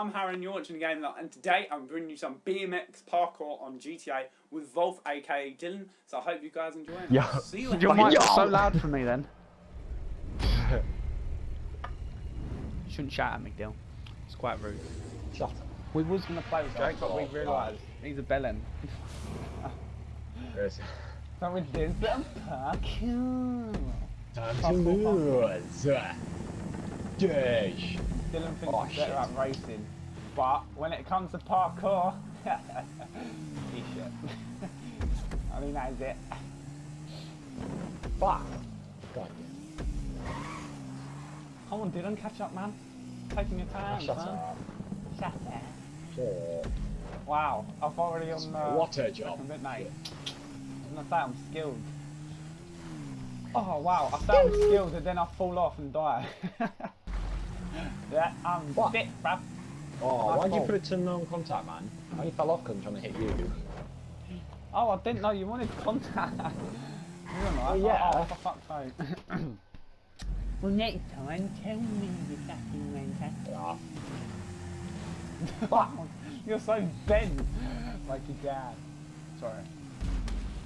I'm Harry and you're watching the game lot and today I'm bringing you some BMX parkour on GTA with Volf aka Dylan. So I hope you guys enjoy it. Yo. See you Your later. mic's Yo. so loud for me then. Shouldn't shout at me, Dill. It's quite rude. Shut up. We was gonna play with Jake, but we realised he's a bellend. There's So we did some parkour. time to lose. Dash. Dylan thinks Oh, he's better at racing, but when it comes to parkour, he's shit. I mean, that is it. Fuck. God Come on, Dylan, catch up, man. Taking your time, Shut up. Shut up. Shut up. Wow, I've already on uh, What a job. mate. I'm gonna say I'm skilled. Oh wow, I I'm skilled and then I fall off and die. yeah, I'm What? sick, bruv. Oh, why'd you put it to non-contact, man? I only fell off because I'm trying to hit you. Oh, I didn't know you wanted contact. you were Oh, yeah. Oh, for fuck's sake. well, next time, tell me you fucking went Ah, Fuck. You're so bent. Like your dad. Sorry.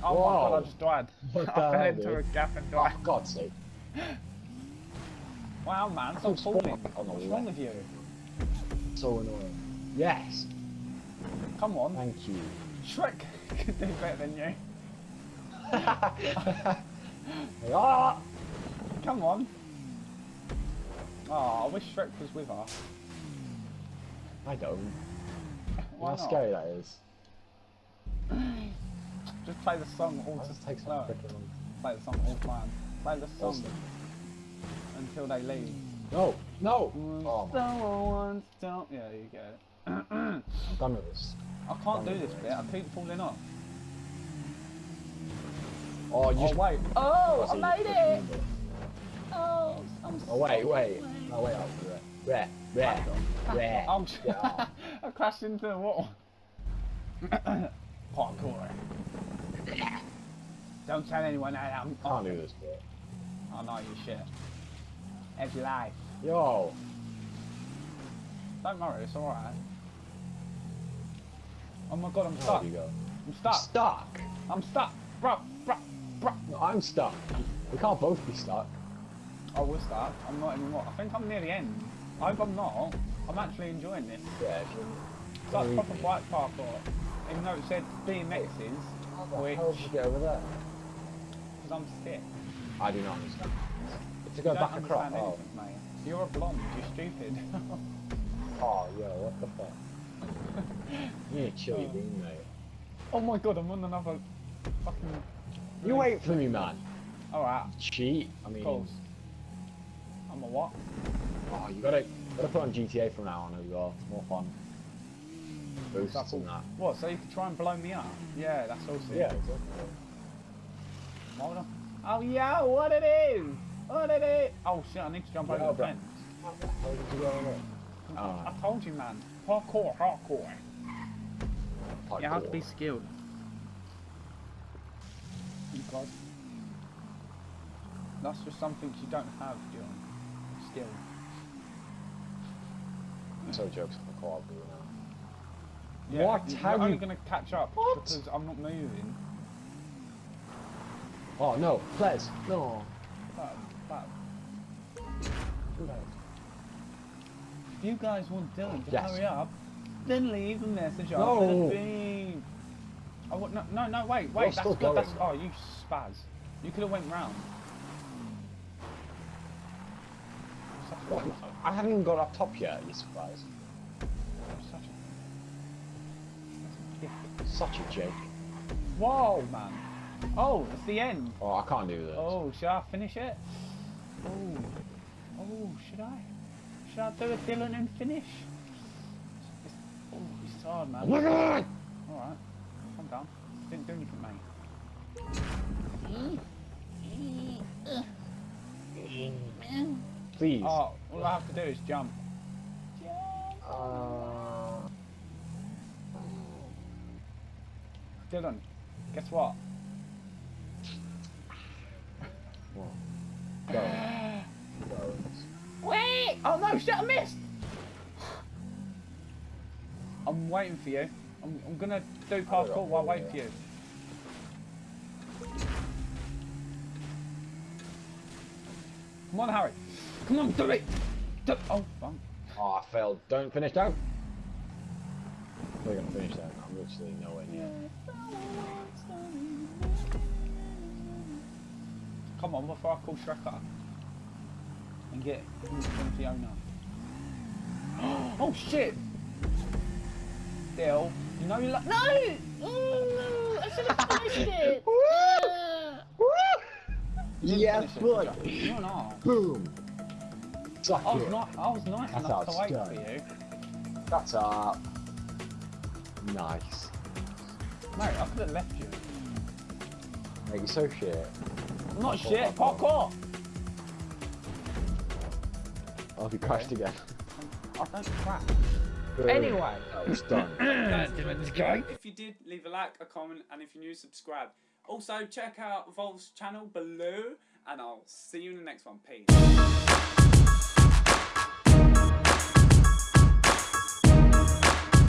Oh my god, I just died. I fell into dude? a gap and oh, died. for God's sake. Wow, man, stop falling. What's wrong with you? So annoying. Yes. Come on. Thank you. Shrek could do better than you. ah! Come on. Oh, I wish Shrek was with us. I don't. Why How not? scary that is. Just play the song all to just takes long. Play the song all time. Play the song Awesome. Until they leave. No, no! Oh, Someone don't. Yeah, you get it. I'm done with this. I can't do this bit. I keep falling off. Oh, you Oh wait. Oh, Oh, I made it. Oh, I'm Oh, wait, wait. No, oh, wait up. Rare, rare, rare. I'm Yeah. I crashed into the wall. Parkour. Don't tell anyone that I'm. Can't do this bit. I know you shit. It's life. Yo! Don't worry, it's alright. Oh my god, I'm stuck. you go? I'm stuck. Stuck! I'm stuck. Bruh, bruh, bruh. No, I'm stuck. We can't both be stuck. I was stuck. I'm not anymore. I think I'm near the end. I hope I'm not. I'm actually enjoying this. Yeah. It's like Believe proper bike parkour. Even though it said BMXs, How the which, hell did you get over there? because I'm sick. I do not understand. To go back across. Oh. mate. You're a blonde, you're stupid. oh, yo, what the fuck? You chill your bean, mate. oh my god, I'm on another fucking... You wait for me, man. Alright, Cheat. I mean, of course. I'm a what? oh, you gotta, gotta put on GTA from now on as well. It's more fun. Boosts That's all- and that. What, so you can try and blow me up? Yeah, that's awesome. Yeah, exactly. Hold on. Oh yeah, what it is? What it is? Oh shit, I need to jump over the fence. How the hell did you go over there? I Oh, told you, man. Parkour, hardcore. You have to be skilled. Oh God. That's just something you don't have, John. Skill. So jokes on the now. Yeah, What? You're How only you- gonna catch up What? because I'm not moving. Oh no, Ples, no. If you guys want Dylan to Yes. hurry up, then leave a message after No. the beep. Oh, no, no, no, wait, You're wait, that's still good. That's, oh, you spaz. You could have went round. What? I haven't even got up top yet, you surprised. such a- Such a joke. Whoa, man. Oh, it's the end. Oh, I can't do this. Oh, should I finish it? Oh, oh, should I? Should I do a Dylan and finish? It's, oh, it's hard, man. Alright, calm down. Didn't do anything, mate. Please. Oh, all I have to do is jump. Uh, Dylan, guess what? well, go. Go. Wait! Oh no, shit, I missed! I'm waiting for you. I'm, I'm gonna do parkour while I wait for you. Come on, Harry. Come on, do it. Do oh, fuck. Oh, I failed. Don't finish down. We're gonna finish that. I'm literally nowhere near. Come on, before I call Shrek up and get into Fiona. oh shit! Still, you know you like. No! Ooh, I should have finished it. You didn't Yes, finish it, boy. you? You're not. Boom. Suck I was it. not. I was nice That's enough to wait how for you. That's up. Nice. Mate, I could have left you. Mate, you're so shit. I'm not Parkour, shit. parkour. Parkour. Oh, he crashed again. I don't crap. Boom. Anyway. Oh, it's done. If you did, leave a like, a comment, and if you're new, subscribe. Also, check out Vol's channel below, and I'll see you in the next one. Peace.